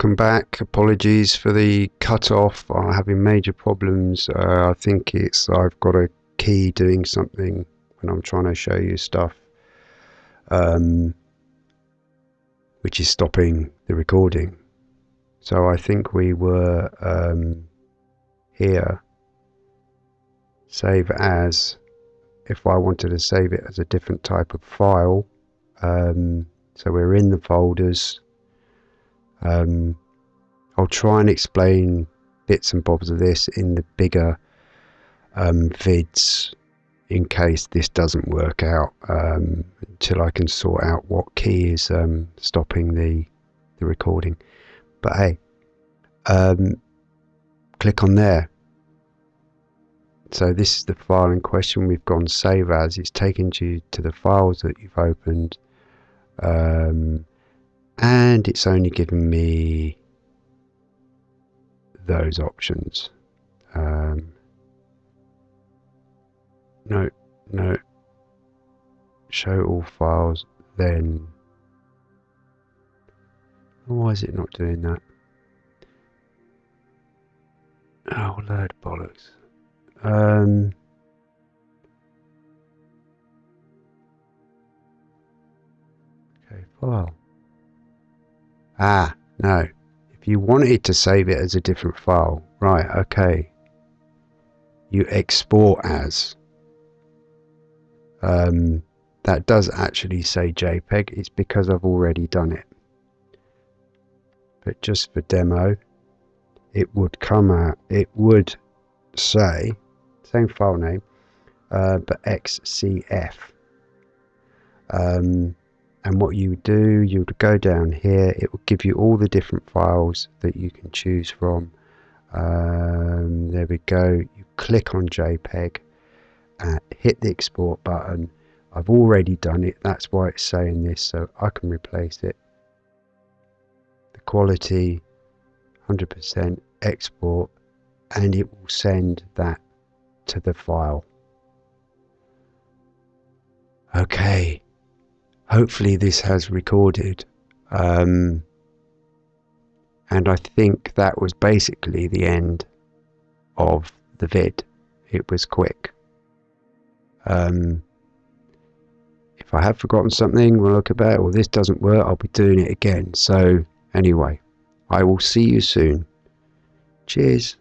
welcome back. Apologies for the cut off. I'm having major problems. Uh, I think it's I've got a key doing something when I'm trying to show you stuff, um, which is stopping the recording. So I think we were um, here. Save as. If I wanted to save it as a different type of file, um, so we're in the folders um, I'll try and explain bits and bobs of this in the bigger um, vids in case this doesn't work out um, until I can sort out what key is um, stopping the, the recording. But hey, um, click on there. So this is the file in question. We've gone save as. It's taken you to the files that you've opened. And it's only given me those options. Um, no, no. Show all files, then. Why is it not doing that? Oh, load bollocks. Um, okay, file. Ah, no. If you wanted to save it as a different file, right, okay. You export as. Um, that does actually say JPEG. It's because I've already done it. But just for demo, it would come out, it would say, same file name, uh, but XCF. Um, and what you would do you would go down here it will give you all the different files that you can choose from. Um, there we go you click on JPEG and hit the export button. I've already done it that's why it's saying this so I can replace it. The quality 100% export and it will send that to the file. Okay hopefully this has recorded. Um, and I think that was basically the end of the vid. It was quick. Um, if I have forgotten something we'll look about or this doesn't work. I'll be doing it again. So anyway I will see you soon. Cheers